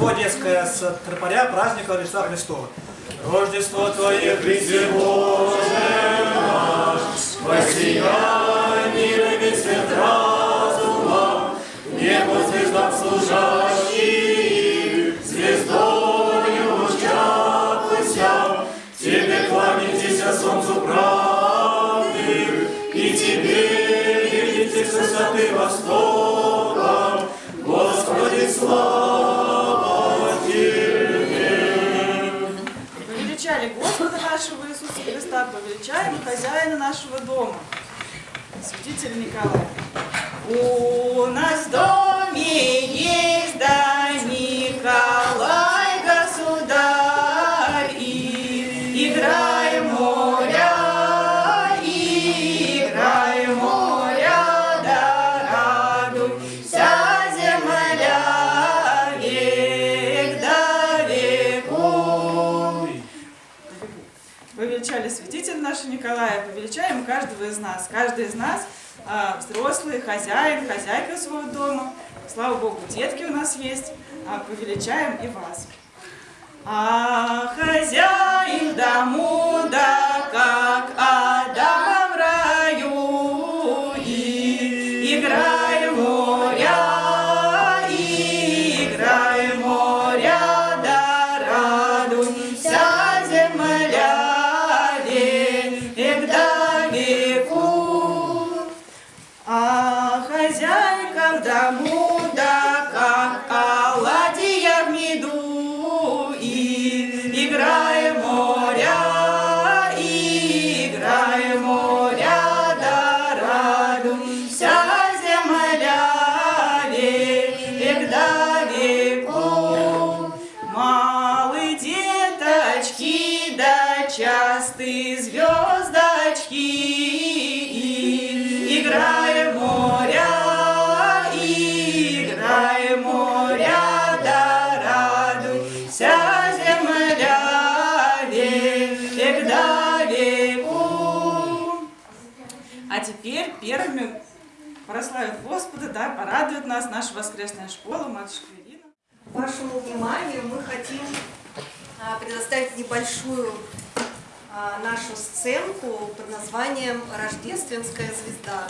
Рождество детское с тропаря праздника Рождества Христова. Рождество Твое, Христе Боже наш, воссияй мира весь свет разума, небо звездам служащий, звездою лучатся, Тебе кланяйтесь, солнцу правды, и Тебе верите с высоты востока, Повеличаем хозяина нашего дома, святитель Николай. У нас в доме есть каждого из нас. Каждый из нас а, взрослый, хозяин, хозяйка своего дома. Слава Богу, детки у нас есть. А, повеличаем и вас. А Порадует нас наша воскресная школа, матушка Ирина. Вашему вниманию мы хотим а, предоставить небольшую а, нашу сценку под названием «Рождественская звезда».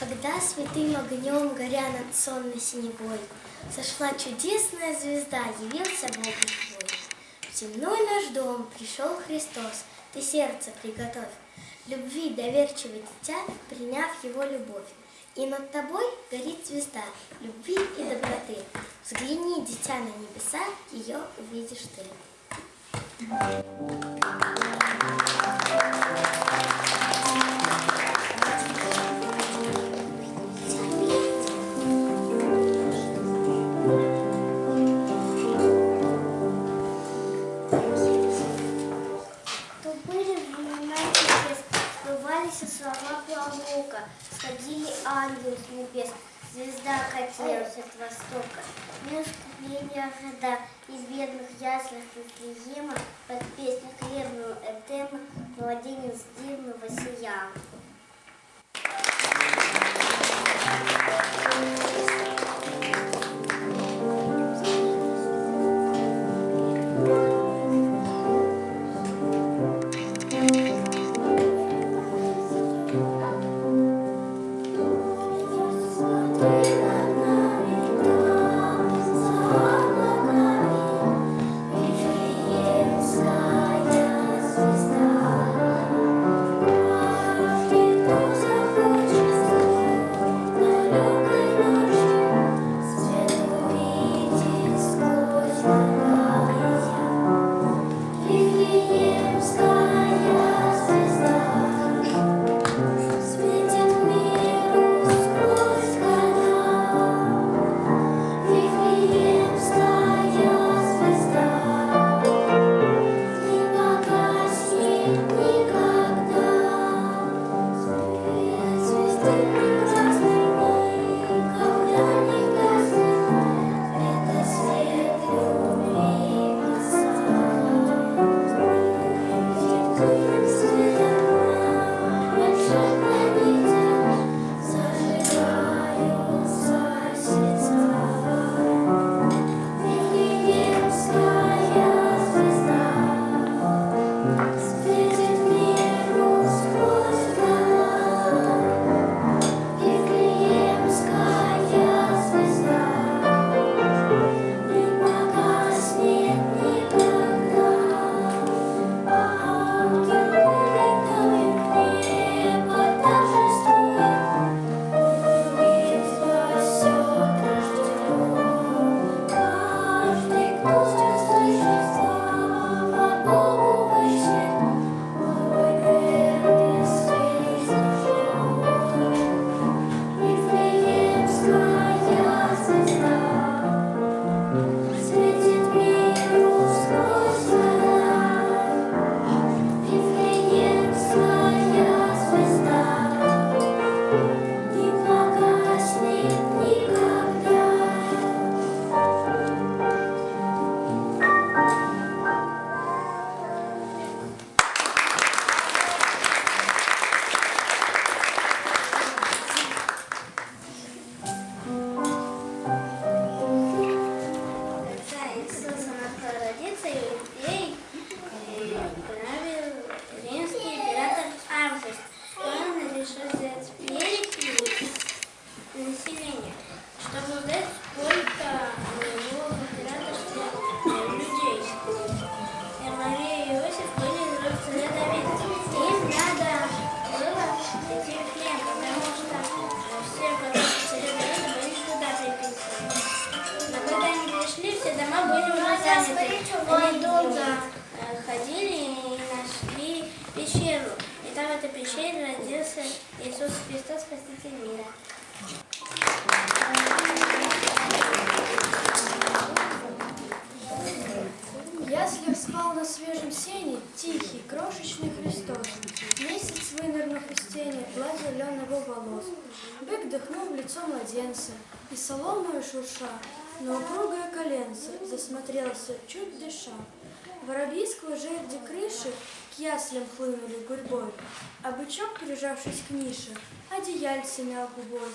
Когда святым огнем, горя над сонной синевой, Сошла чудесная звезда, явился Бог твой. В земной наш дом пришел Христос, ты сердце приготовь, Любви доверчивый дитя, приняв его любовь. И над тобой горит звезда любви и доброты. Взгляни, дитя, на небеса, ее увидишь ты. Искупления ожида, и в бедных яслях Вифлеема под песню хлебную Эдема Месяц вынырнув из тени, гладь зеленого волос. Бык дыхнул в лицо младенца, и соломою шурша, на упругое коленце засмотрелся, чуть дыша. Воробьи сквозь жерди крыши к яслям хлынули гурьбой, а бычок, прижавшись к нише, одеяльце мял губой.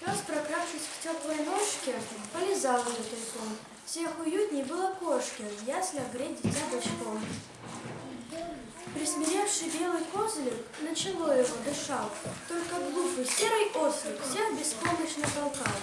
Пес, прокравшись к теплой ножке, полезал ее тайком. Всех уютней было кошке в яслях греть дитя бочком. Присмиревший белый козлик начало его дышал, Только глупый серый ослик всех беспомощно толкал.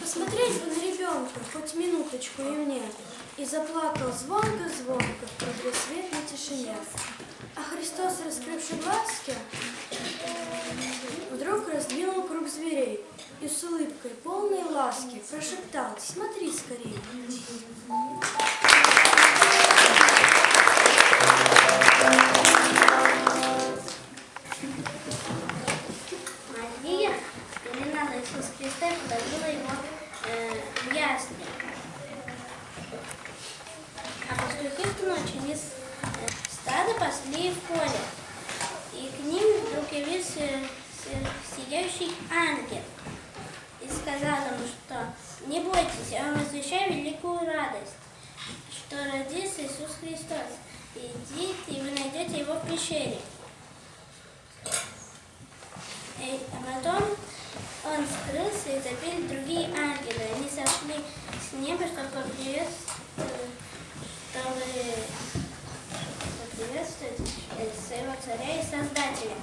Посмотреть бы на ребенка хоть минуточку и мне, И заплакал звонко-звонко в предрассветной тишине. А Христос, раскрывший глазки, вдруг раздвинул круг зверей И с улыбкой полной ласки прошептал «Смотри скорей!» А потом он скрылся и запели другие ангелы. Они сошли с неба, чтобы поприветствовать, поприветствовать своего царя и создателя.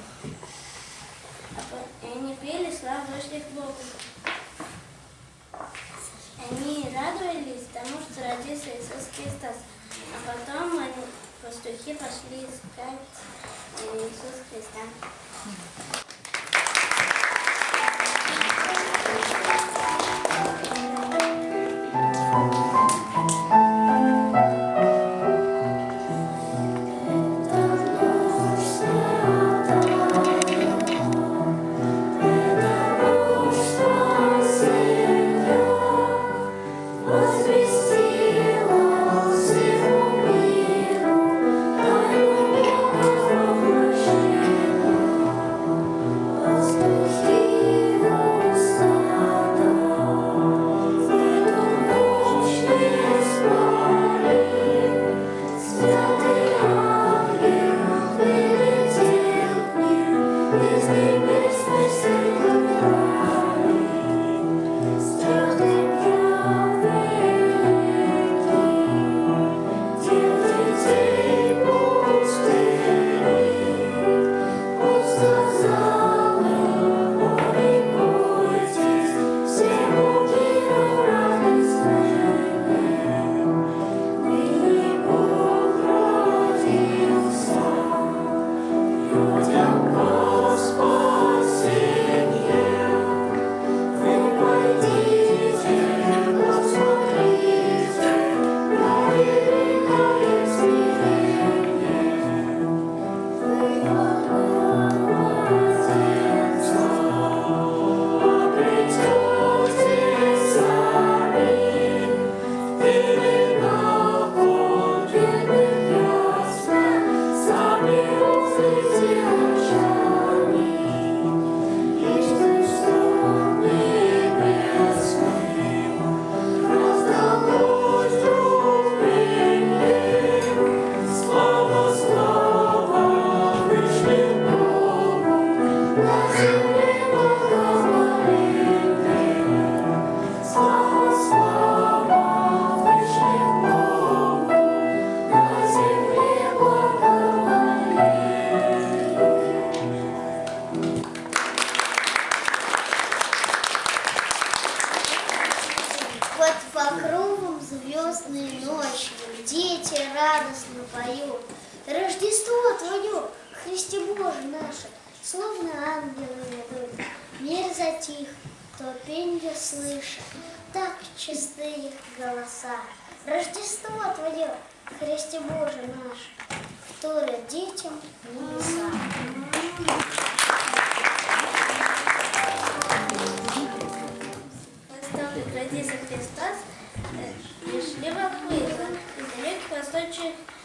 А и они пели славу вышли к Богу. Они радовались тому, что родился Иисус Христос. А потом они, пастухи пошли искать Иисуса Христа.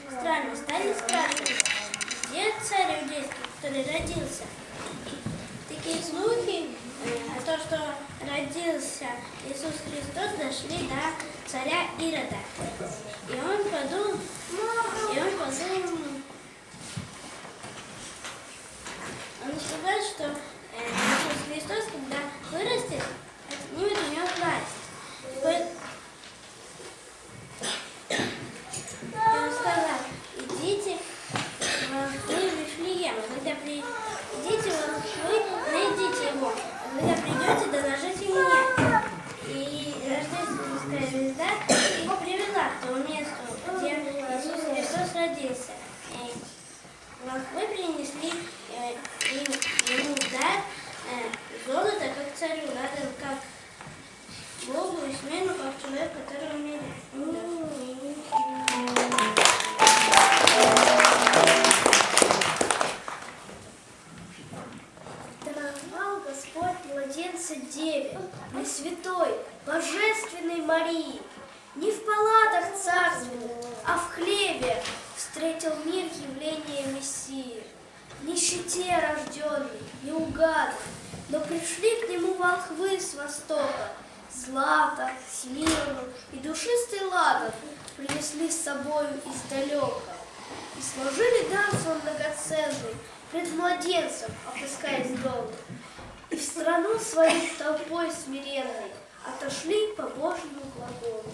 Устами стали спрашивать, где царь иудейский, который родился? Такие слухи э, о том, что родился Иисус Христос, дошли до царя Ирода. И он подумал, и он подумал, он сказал, что э, Иисус Христос, когда вырастет, отнимет у него власть. И по- и он сказал, идите в Волхвы в Вифлеем, а когда придите в Волхвы, найдите его, а когда придете, доложите мне. И рождественская звезда их привела к тому месту, где Иисус Христос родился. И Волхвы смиренной отошли по Божьему глаголу.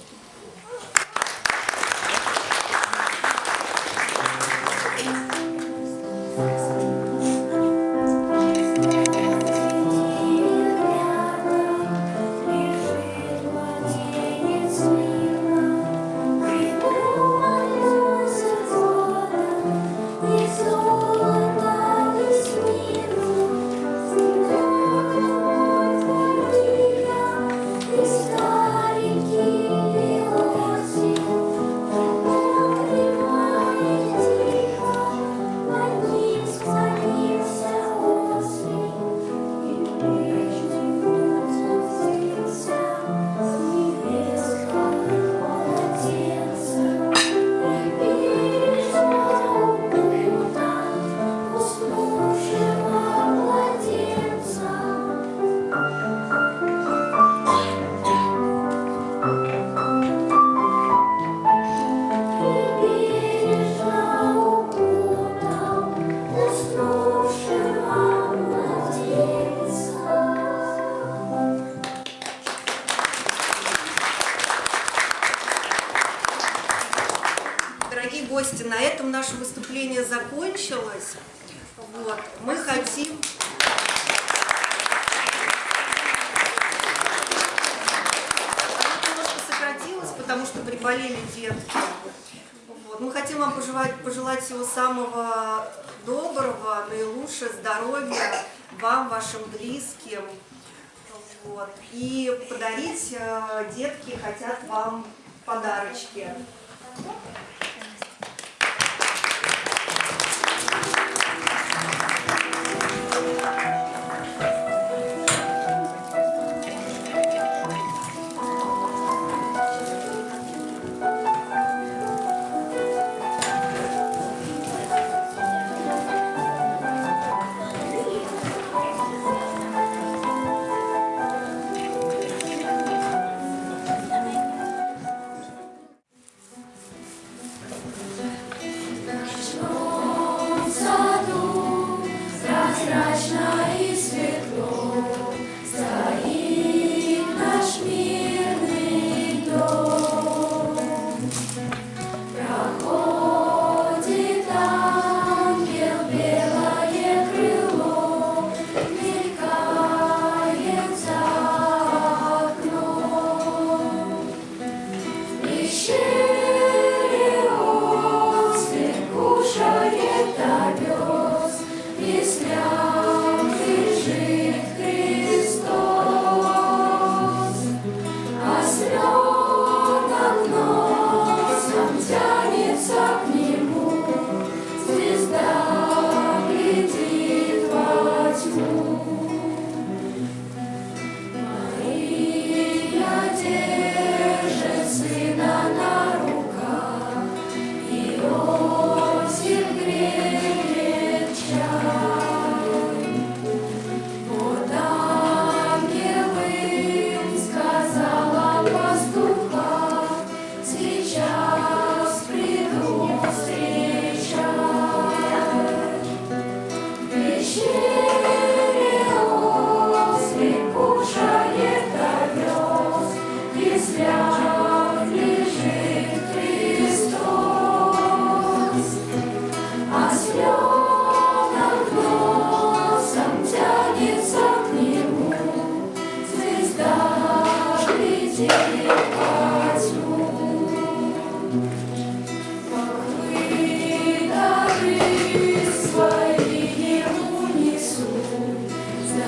Наилучшего здоровья вам, вашим близким. Вот. И подарить э, детки хотят вам подарочки.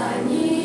За